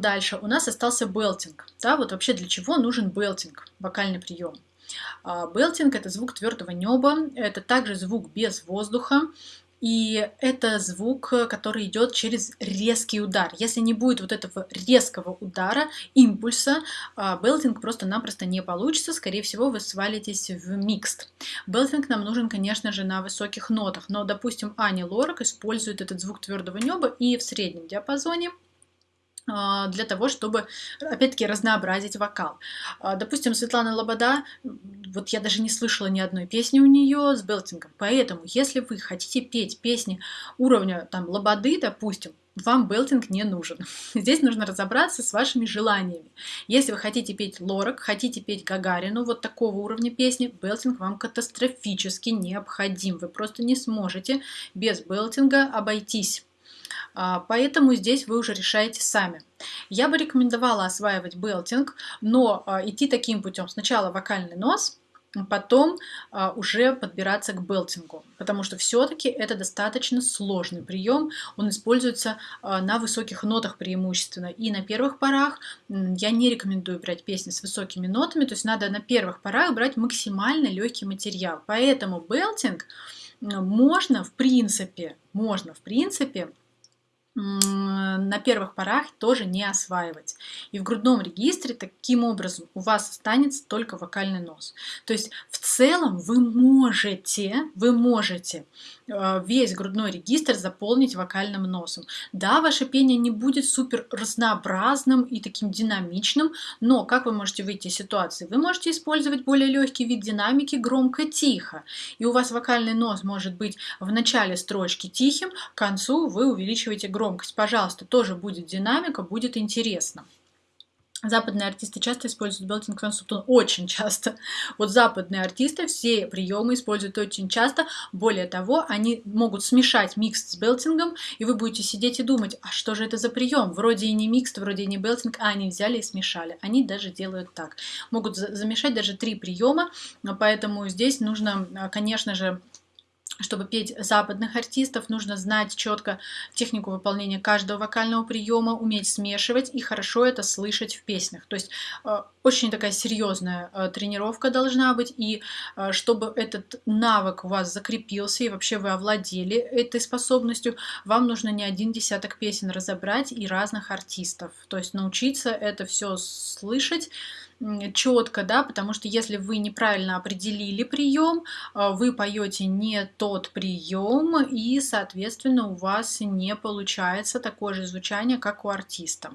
Дальше у нас остался белтинг. Да, вот вообще для чего нужен белтинг, вокальный прием. А, белтинг – это звук твердого неба, это также звук без воздуха, и это звук, который идет через резкий удар. Если не будет вот этого резкого удара, импульса, а, белтинг просто-напросто не получится. Скорее всего, вы свалитесь в микст. Белтинг нам нужен, конечно же, на высоких нотах. Но, допустим, Ани Лорак использует этот звук твердого неба и в среднем диапазоне – для того, чтобы, опять-таки, разнообразить вокал. А, допустим, Светлана Лобода, вот я даже не слышала ни одной песни у нее с белтингом, поэтому, если вы хотите петь песни уровня там Лободы, допустим, вам белтинг не нужен. Здесь нужно разобраться с вашими желаниями. Если вы хотите петь Лорак, хотите петь Гагарину, вот такого уровня песни, белтинг вам катастрофически необходим. Вы просто не сможете без белтинга обойтись. А, поэтому здесь вы уже решаете сами. Я бы рекомендовала осваивать белтинг, но а, идти таким путем. Сначала вокальный нос, потом а, уже подбираться к белтингу, потому что все-таки это достаточно сложный прием, он используется на высоких нотах преимущественно, и на первых порах я не рекомендую брать песни с высокими нотами, то есть надо на первых порах брать максимально легкий материал, поэтому белтинг можно в принципе, можно в принципе на первых порах тоже не осваивать. И в грудном регистре таким образом у вас останется только вокальный нос. То есть в целом вы можете, вы можете э, весь грудной регистр заполнить вокальным носом. Да, ваше пение не будет супер разнообразным и таким динамичным, но как вы можете выйти из ситуации? Вы можете использовать более легкий вид динамики громко-тихо. И у вас вокальный нос может быть в начале строчки тихим, к концу вы увеличиваете громкость громкость, пожалуйста, тоже будет динамика, будет интересно. Западные артисты часто используют белтинг консультон, очень часто. Вот западные артисты все приемы используют очень часто. Более того, они могут смешать микс с белтингом, и вы будете сидеть и думать, а что же это за прием? Вроде и не микс, вроде и не белтинг, а они взяли и смешали. Они даже делают так. Могут замешать даже три приема, поэтому здесь нужно, конечно же, чтобы петь западных артистов, нужно знать четко технику выполнения каждого вокального приема, уметь смешивать и хорошо это слышать в песнях. То есть э, очень такая серьезная э, тренировка должна быть, и э, чтобы этот навык у вас закрепился, и вообще вы овладели этой способностью, вам нужно не один десяток песен разобрать и разных артистов. То есть научиться это все слышать, четко, да, потому что если вы неправильно определили прием, а, вы поете не тот прием, и, соответственно, у вас не получается такое же звучание, как у артиста.